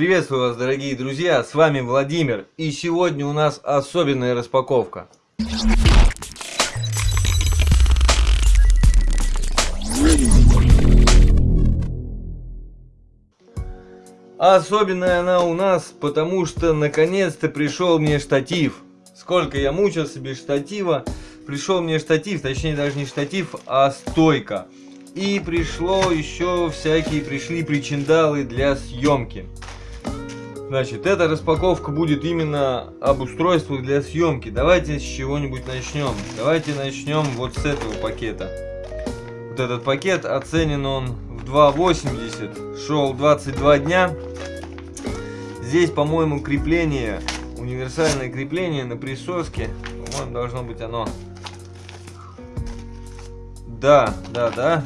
Приветствую вас, дорогие друзья, с вами Владимир, и сегодня у нас особенная распаковка. Особенная она у нас, потому что наконец-то пришел мне штатив. Сколько я мучился без штатива, пришел мне штатив, точнее даже не штатив, а стойка. И пришло еще всякие, пришли причиндалы для съемки. Значит, эта распаковка будет именно об устройствах для съемки. Давайте с чего-нибудь начнем. Давайте начнем вот с этого пакета. Вот этот пакет оценен он в 2.80, шел 22 дня. Здесь, по-моему, крепление, универсальное крепление на присоске. По-моему, должно быть оно. Да, да, да.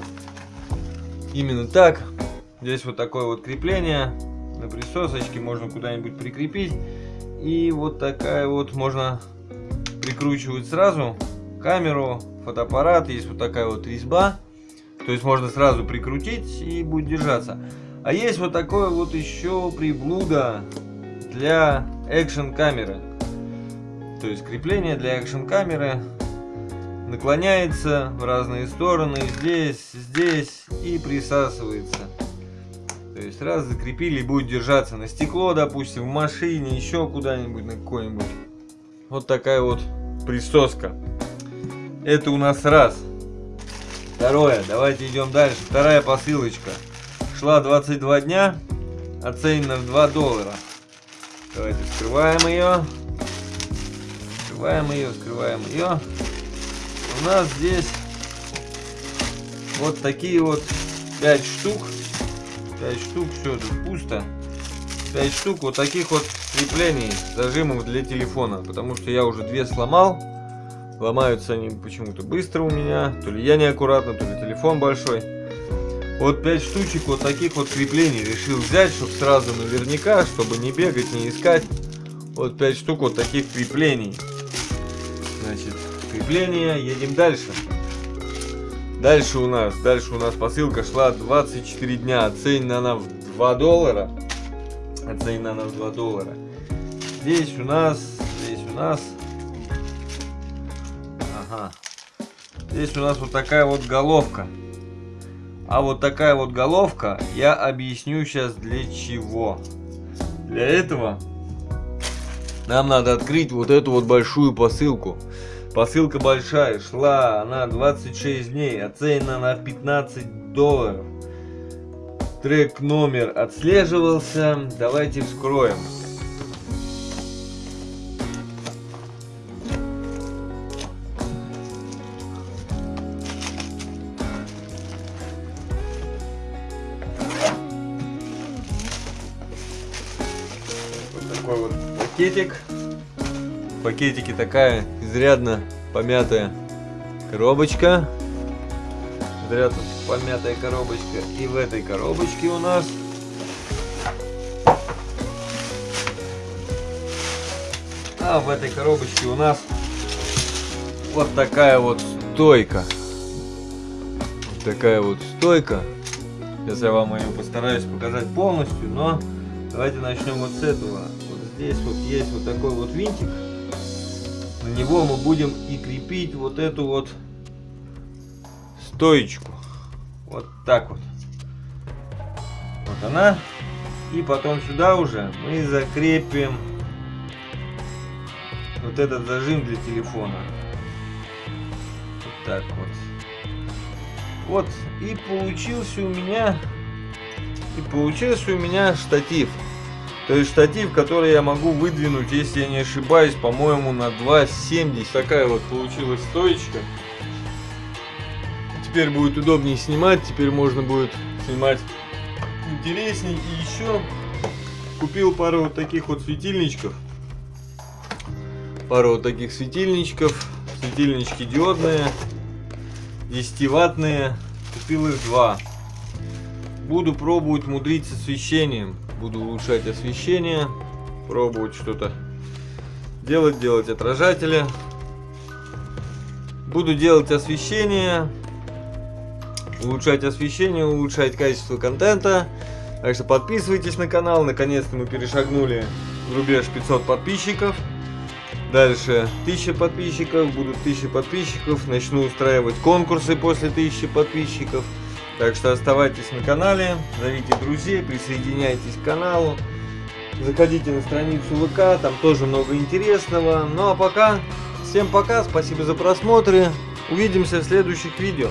Именно так. Здесь вот такое вот крепление на присосочке. Можно куда-нибудь прикрепить. И вот такая вот можно прикручивать сразу камеру, фотоаппарат. Есть вот такая вот резьба. То есть можно сразу прикрутить и будет держаться. А есть вот такое вот еще приблуда для экшен камеры. То есть крепление для экшен камеры наклоняется в разные стороны, здесь, здесь и присасывается. То есть раз закрепили будет держаться на стекло, допустим, в машине, еще куда-нибудь, на какой-нибудь. Вот такая вот присоска. Это у нас раз. Второе, давайте идем дальше. Вторая посылочка шла 22 дня, оценена в 2 доллара. Давайте скрываем ее. Скрываем ее, скрываем ее. У нас здесь вот такие вот 5 штук. 5 штук, все тут пусто. 5 штук вот таких вот креплений, зажимов для телефона. Потому что я уже две сломал. Ломаются они почему-то быстро у меня. То ли я неаккуратно, то ли телефон большой. Вот 5 штучек вот таких вот креплений решил взять, чтобы сразу наверняка, чтобы не бегать, не искать. Вот 5 штук вот таких креплений. Значит, крепление, едем дальше. Дальше у нас, дальше у нас посылка шла 24 дня, оценена она в 2 доллара. Оценена она в 2 доллара. Здесь у нас, здесь у нас, ага, здесь у нас вот такая вот головка. А вот такая вот головка, я объясню сейчас для чего. Для этого нам надо открыть вот эту вот большую посылку. Посылка большая, шла она 26 дней, оценена на 15 долларов. Трек номер отслеживался, давайте вскроем. такой вот пакетик. В пакетике такая изрядно помятая коробочка. Изрядно помятая коробочка. И в этой коробочке у нас А в этой коробочке у нас вот такая вот стойка. Вот такая вот стойка. Сейчас я вам ее постараюсь показать полностью, но давайте начнем вот с этого здесь вот есть вот такой вот винтик. На него мы будем и крепить вот эту вот стоечку. Вот так вот. Вот она. И потом сюда уже мы закрепим вот этот зажим для телефона. Вот так вот. Вот. И получился у меня... И получился у меня штатив. То есть штатив, который я могу выдвинуть, если я не ошибаюсь, по-моему, на 2,70. Такая вот получилась стоечка. Теперь будет удобнее снимать, теперь можно будет снимать интересней. И еще купил пару вот таких вот светильничков. Пару вот таких светильничков. Светильнички диодные, 10-ваттные. Купил их два. Буду пробовать мудрить с освещением буду улучшать освещение, пробовать что-то делать, делать отражатели. Буду делать освещение, улучшать освещение, улучшать качество контента. Так что подписывайтесь на канал. Наконец-то мы перешагнули рубеж 500 подписчиков. Дальше 1000 подписчиков, будут 1000 подписчиков. Начну устраивать конкурсы после 1000 подписчиков. Так что оставайтесь на канале, зовите друзей, присоединяйтесь к каналу. Заходите на страницу ВК, там тоже много интересного. Ну а пока, всем пока, спасибо за просмотры. Увидимся в следующих видео.